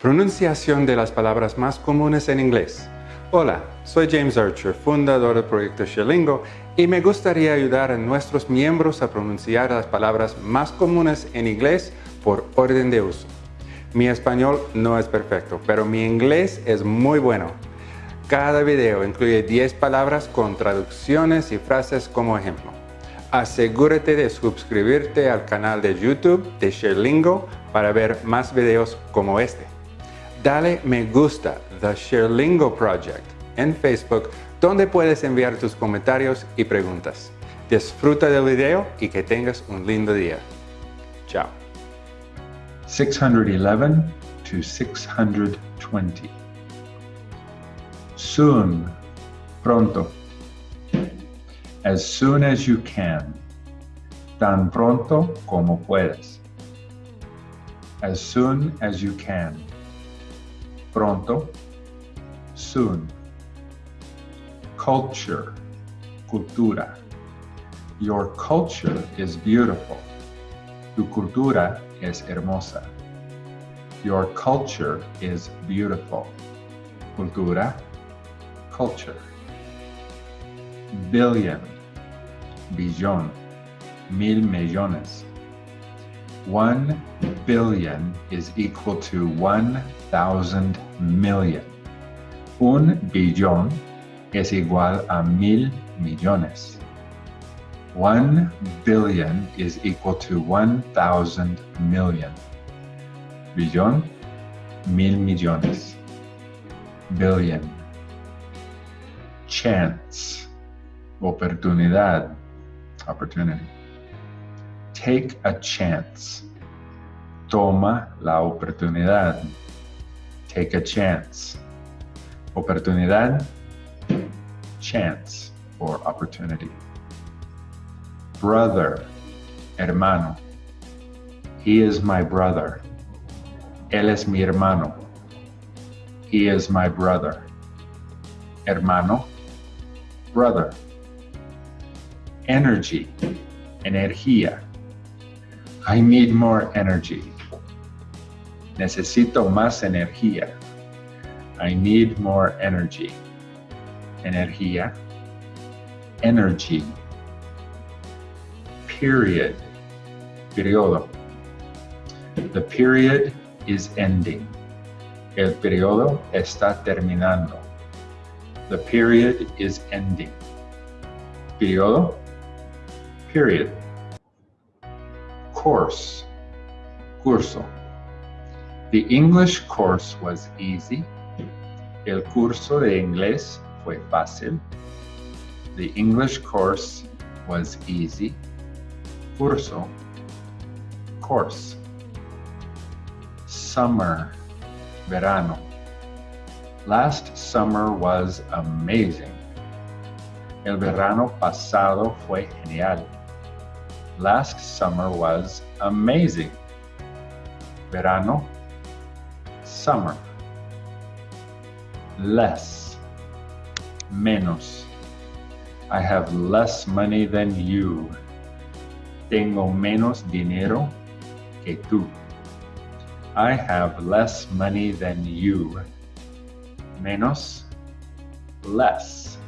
Pronunciación de las palabras más comunes en inglés. Hola, soy James Archer, fundador del proyecto Sherlingo, y me gustaría ayudar a nuestros miembros a pronunciar las palabras más comunes en inglés por orden de uso. Mi español no es perfecto, pero mi inglés es muy bueno. Cada video incluye 10 palabras con traducciones y frases como ejemplo. Asegúrate de suscribirte al canal de YouTube de Sherlingo para ver más videos como este dale me gusta The Sherlingo Project en Facebook, donde puedes enviar tus comentarios y preguntas. Disfruta del video y que tengas un lindo día. Chao. 611 to 620. Soon, pronto. As soon as you can. Tan pronto como puedas. As soon as you can pronto, soon. Culture, cultura. Your culture is beautiful. Tu cultura es hermosa. Your culture is beautiful. Cultura, culture. Billion, billón, mil millones. One billion is equal to 1,000 million. Un billón es igual a mil millones. One billion is equal to 1,000 million. Billón, mil millones. Billion. Chance, oportunidad, opportunity. Take a chance. Toma la oportunidad. Take a chance. Oportunidad, chance or opportunity. Brother, hermano. He is my brother. Él es mi hermano. He is my brother. Hermano, brother. Energy, energía. I need more energy. Necesito más energía. I need more energy. Energía. Energy. Period. Periodo. The period is ending. El periodo está terminando. The period is ending. Periodo. Period course, curso. The English course was easy. El curso de inglés fue fácil. The English course was easy. Curso, course. Summer, verano. Last summer was amazing. El verano pasado fue genial. Last summer was amazing. Verano, summer. Less, menos. I have less money than you. Tengo menos dinero que tú. I have less money than you. Menos, less.